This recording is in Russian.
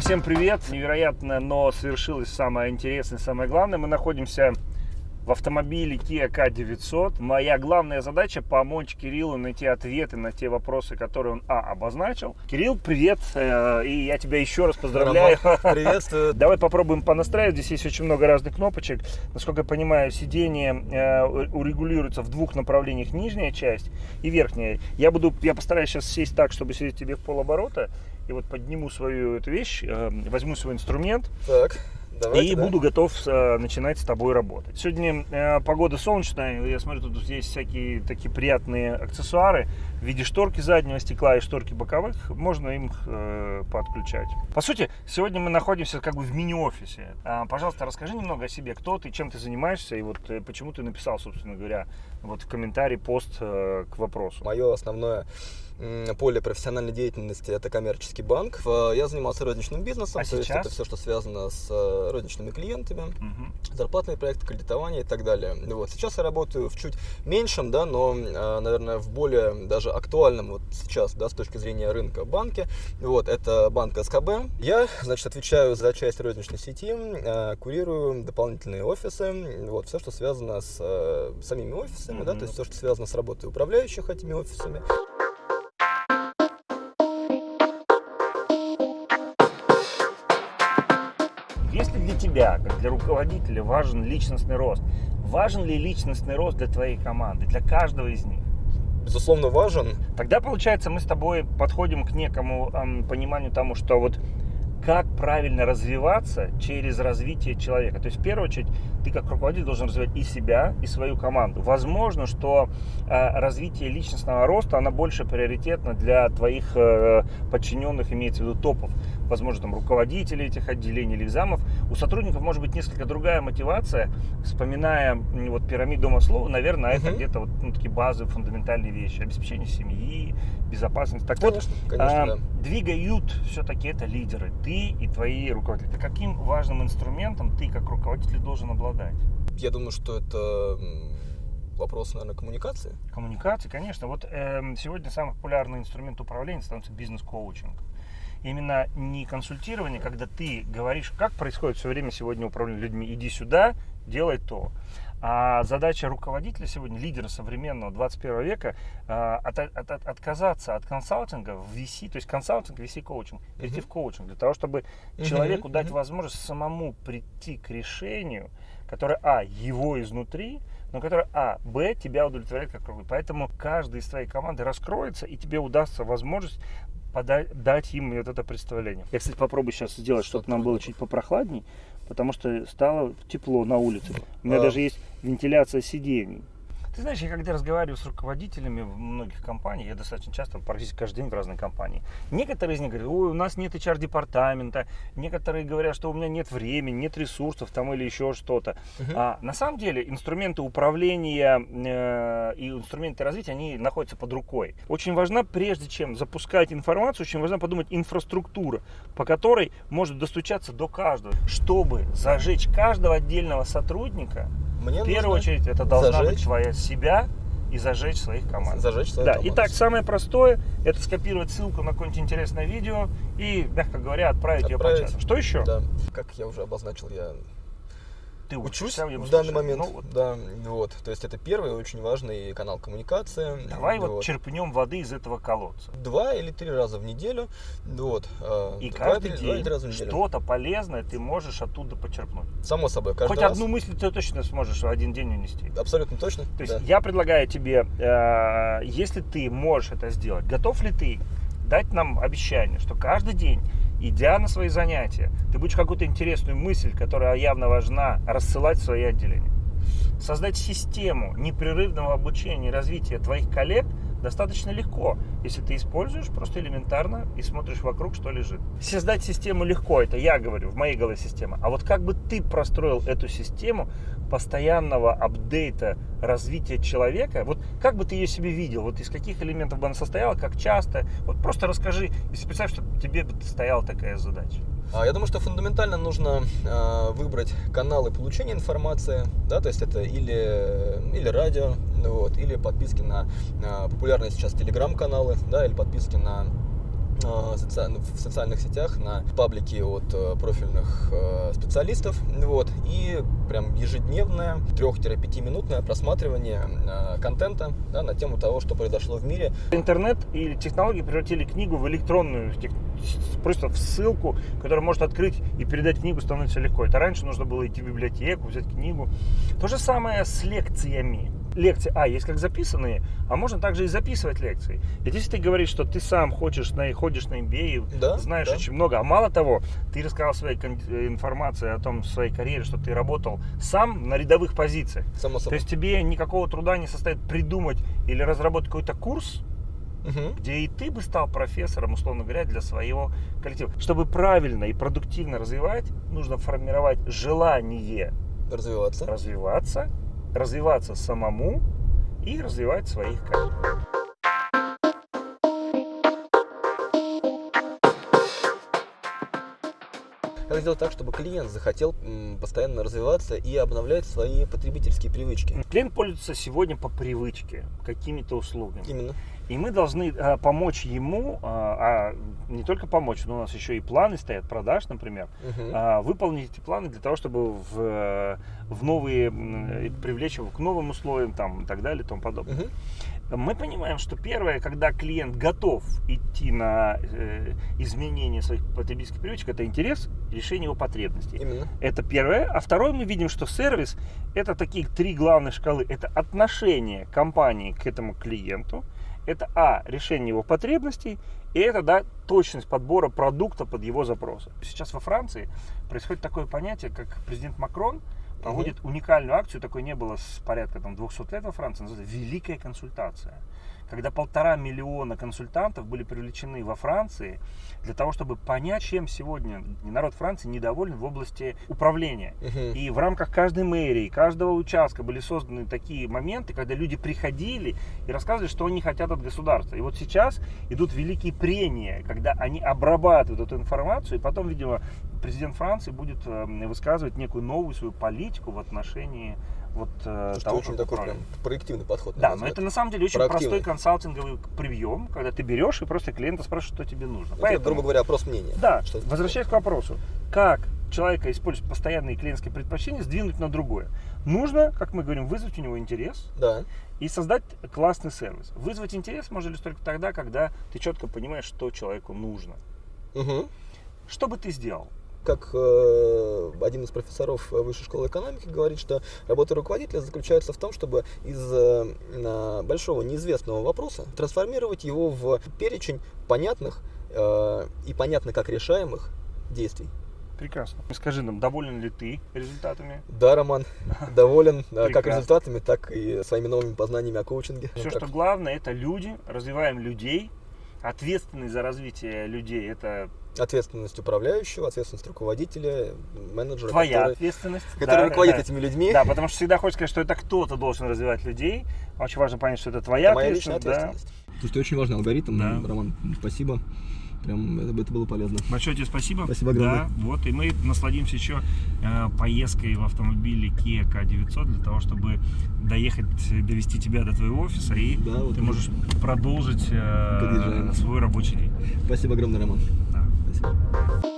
всем привет! Невероятно, но свершилось самое интересное, самое главное. Мы находимся в автомобиле Kia K900. Моя главная задача помочь Кириллу найти ответы на те вопросы, которые он, а, обозначил. Кирилл, привет, э, и я тебя еще раз поздравляю. Приветствую. Давай попробуем понастраивать. Здесь есть очень много разных кнопочек. Насколько я понимаю, сиденье э, урегулируется в двух направлениях, нижняя часть и верхняя. Я буду, я постараюсь сейчас сесть так, чтобы сидеть тебе в полоборота. И вот подниму свою эту вещь, э, возьму свой инструмент. Так. Давайте, и да. буду готов э, начинать с тобой работать. Сегодня э, погода солнечная, я смотрю, тут есть всякие такие приятные аксессуары в виде шторки заднего стекла и шторки боковых. Можно им э, подключать. По сути, сегодня мы находимся как бы в мини-офисе. А, пожалуйста, расскажи немного о себе, кто ты, чем ты занимаешься и вот э, почему ты написал, собственно говоря, вот в комментарии пост э, к вопросу. Мое основное поле профессиональной деятельности это коммерческий банк. Я занимался розничным бизнесом, а то сейчас? есть это все, что связано с э, розничными клиентами, угу. зарплатные проекты, кредитование и так далее. Вот. Сейчас я работаю в чуть меньшем, да, но, э, наверное, в более даже актуальном вот сейчас, да, с точки зрения рынка банке. Вот, это банк СКБ. Я, значит, отвечаю за часть розничной сети, э, курирую дополнительные офисы, вот, все, что связано с самими офисами, угу. да, то есть все, что связано с работой управляющих этими офисами. Тебя, как для руководителя, важен личностный рост, важен ли личностный рост для твоей команды, для каждого из них? Безусловно, важен. Тогда, получается, мы с тобой подходим к некому эм, пониманию тому, что вот как правильно развиваться через развитие человека. То есть, в первую очередь, ты как руководитель должен развивать и себя, и свою команду. Возможно, что э, развитие личностного роста, она больше приоритетна для твоих э, подчиненных, имеется в виду топов. Возможно, там руководителей этих отделений или экзамов. У сотрудников может быть несколько другая мотивация. Вспоминая вот пирамиду Маслоу, наверное, это где-то вот ну, такие базовые, фундаментальные вещи. Обеспечение семьи, безопасность. Так конечно, вот, конечно, а, да. двигают все-таки это лидеры. Ты и твои руководители. Каким важным инструментом ты как руководитель должен обладать? Я думаю, что это вопрос, наверное, коммуникации. Коммуникации, конечно. Вот э, сегодня самый популярный инструмент управления становится бизнес-коучинг. Именно не консультирование, когда ты говоришь, как происходит все время сегодня управление людьми, иди сюда, делай то. А задача руководителя сегодня, лидера современного 21 века, от, от, от, отказаться от консалтинга в VC, то есть консалтинг, VC коучинг, перейти uh-huh. в коучинг, для того, чтобы uh-huh. человеку uh-huh. дать возможность самому прийти к решению, которое, а, его изнутри, но которое, а, б, тебя удовлетворяет как руководитель. Поэтому каждый из твоей команды раскроется, и тебе удастся возможность подать, дать им вот это представление. Я, кстати, попробую сейчас сделать, чтобы нам было чуть попрохладней, потому что стало тепло на улице. У меня а... даже есть вентиляция сидений. Ты знаешь, я когда разговариваю с руководителями многих компаний, я достаточно часто, практически каждый день в разной компании, некоторые из них говорят, ой, у нас нет HR-департамента, некоторые говорят, что у меня нет времени, нет ресурсов там или еще что-то. Uh-huh. А на самом деле инструменты управления э, и инструменты развития, они находятся под рукой. Очень важно, прежде чем запускать информацию, очень важно подумать инфраструктура, по которой может достучаться до каждого, чтобы зажечь каждого отдельного сотрудника мне в первую очередь это должна зажечь. быть твоя себя и зажечь своих команд. Зажечь свою да. команду. Итак, самое простое это скопировать ссылку на какое-нибудь интересное видео и, мягко говоря, отправить, отправить ее по чату. Что еще? Да. Как я уже обозначил, я ты учусь учишься, в данный момент. Ну, вот. Да, вот. То есть это первый очень важный канал коммуникации. Давай вот, вот черпнем воды из этого колодца. Два или три раза в неделю. Вот. А, И каждый день что-то полезное ты можешь оттуда почерпнуть. Само собой. Хоть раз. одну мысль ты точно сможешь в один день унести. Абсолютно точно. То есть да. я предлагаю тебе, э, если ты можешь это сделать, готов ли ты дать нам обещание, что каждый день идя на свои занятия, ты будешь какую-то интересную мысль, которая явно важна, рассылать в свои отделения. Создать систему непрерывного обучения и развития твоих коллег достаточно легко, если ты используешь просто элементарно и смотришь вокруг, что лежит. Создать систему легко, это я говорю, в моей голове система. А вот как бы ты простроил эту систему постоянного апдейта развития человека, вот как бы ты ее себе видел, вот из каких элементов бы она состояла, как часто, вот просто расскажи, если представь, что тебе бы стояла такая задача. А, я думаю, что фундаментально нужно э, выбрать каналы получения информации, да, то есть это или, или радио, вот, или подписки на, на популярные сейчас телеграм-каналы, да, или подписки на а, в социальных сетях, на паблике от э, профильных э, специалистов. Вот, и прям ежедневное 3-5 минутное просматривание э, контента да, на тему того, что произошло в мире. Интернет и технологии превратили книгу в электронную, просто в ссылку, которая может открыть и передать книгу становится легко. Это раньше нужно было идти в библиотеку, взять книгу. То же самое с лекциями лекции, а, есть как записанные, а можно также и записывать лекции. Ведь если ты говоришь, что ты сам хочешь на, ходишь на MBA, да, знаешь да. очень много, а мало того, ты рассказал своей э, информации о том, своей карьере, что ты работал сам на рядовых позициях. Само собой. То есть тебе никакого труда не состоит придумать или разработать какой-то курс, угу. где и ты бы стал профессором, условно говоря, для своего коллектива. Чтобы правильно и продуктивно развивать, нужно формировать желание развиваться, развиваться развиваться самому и развивать своих коллег. Как сделать так, чтобы клиент захотел постоянно развиваться и обновлять свои потребительские привычки? Клиент пользуется сегодня по привычке какими-то услугами. Именно. И мы должны а, помочь ему, а, а не только помочь, но у нас еще и планы стоят, продаж, например, угу. а, выполнить эти планы для того, чтобы в, в новые, привлечь его к новым условиям там, и так далее и тому подобное. Угу мы понимаем, что первое, когда клиент готов идти на э, изменение своих потребительских привычек, это интерес, решение его потребностей. Именно. Это первое. А второе, мы видим, что сервис это такие три главные шкалы. Это отношение компании к этому клиенту. Это А, решение его потребностей, и это, да, точность подбора продукта под его запросы. Сейчас во Франции происходит такое понятие, как президент Макрон – проводит угу. уникальную акцию, такой не было с порядка там 200 лет во Франции, называется «Великая консультация» когда полтора миллиона консультантов были привлечены во Франции для того, чтобы понять, чем сегодня народ Франции недоволен в области управления. И в рамках каждой мэрии, каждого участка были созданы такие моменты, когда люди приходили и рассказывали, что они хотят от государства. И вот сейчас идут великие прения, когда они обрабатывают эту информацию, и потом, видимо, президент Франции будет э, высказывать некую новую свою политику в отношении вот э, Слушай, того, очень такой прям проективный подход. Да, но это на самом деле очень простой консалтинговый прием, когда ты берешь и просто клиента спрашиваешь, что тебе нужно. Это, Поэтому, грубо говоря, опрос мнения. Да, что возвращаясь к вопросу, как человека использовать постоянные клиентские предпочтения, сдвинуть на другое. Нужно, как мы говорим, вызвать у него интерес да. и создать классный сервис. Вызвать интерес можно лишь только тогда, когда ты четко понимаешь, что человеку нужно. Угу. Что бы ты сделал? Как э, один из профессоров Высшей школы экономики говорит, что работа руководителя заключается в том, чтобы из э, большого неизвестного вопроса трансформировать его в перечень понятных э, и понятно как решаемых действий. Прекрасно. Скажи нам, доволен ли ты результатами? Да, Роман, доволен как результатами, так и своими новыми познаниями о коучинге. Все, что главное, это люди, развиваем людей, ответственность за развитие людей, это ответственность управляющего, ответственность руководителя, менеджера. Твоя который, ответственность. Который да, руководит да. этими людьми. Да, потому что всегда хочешь сказать, что это кто-то должен развивать людей. Очень важно понять, что это твоя это ответственность. Моя личная ответственность. Да. Слушайте, очень важный алгоритм, да. Роман, спасибо. Прям это, это было полезно. Большое тебе спасибо. Спасибо огромное. Да, вот, и мы насладимся еще э, поездкой в автомобиле Kia K900 для того, чтобы доехать, довести тебя до твоего офиса, и да, вот ты можешь продолжить э, свой рабочий день. Спасибо огромное, Роман. Да. Спасибо.